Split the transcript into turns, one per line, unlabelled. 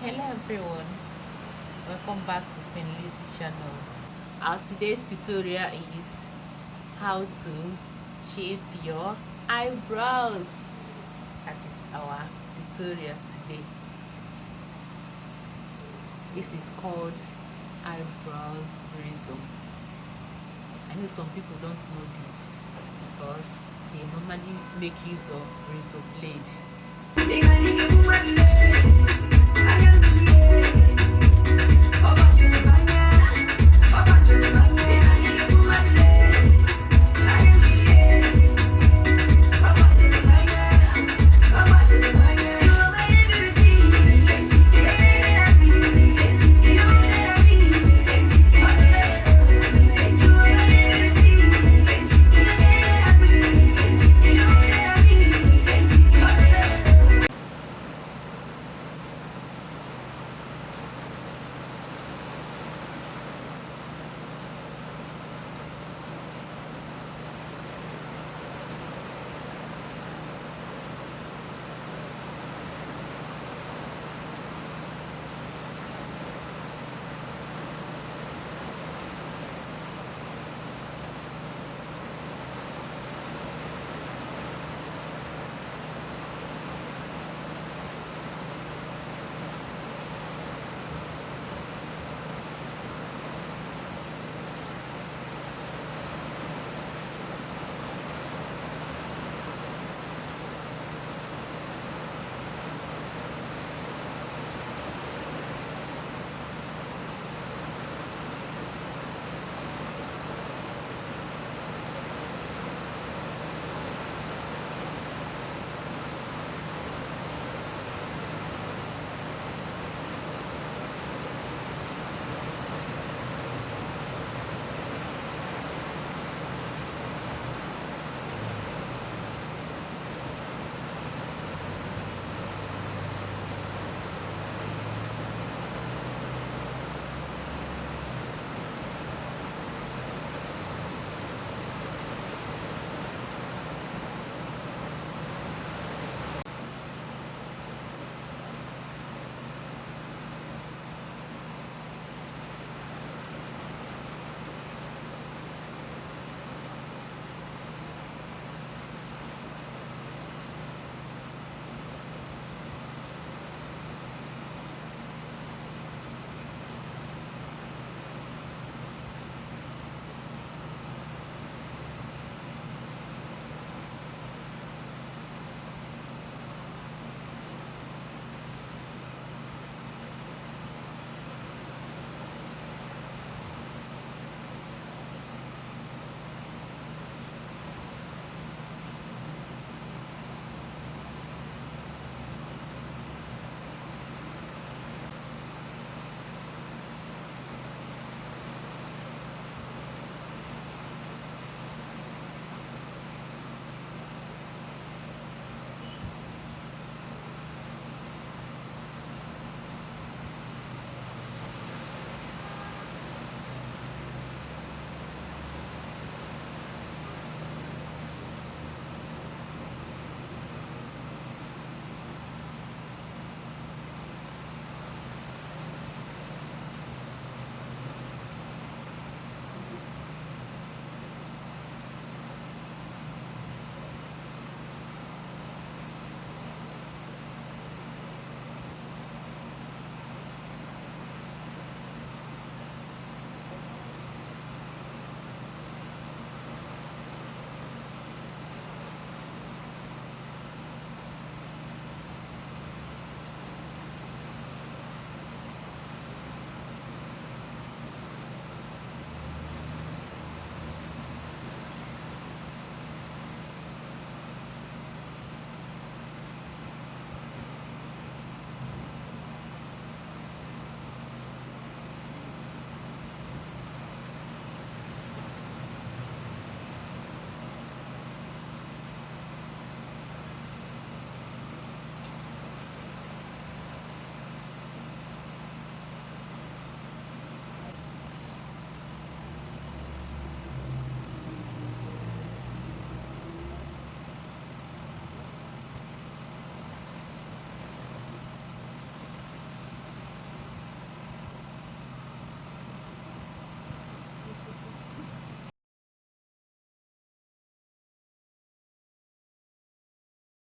hello everyone. Welcome back to Queen Lizzy channel. Our today's tutorial is how to shape your eyebrows. That is our tutorial today. This is called eyebrows razor i know some people don't know this because they normally make use of razor blade.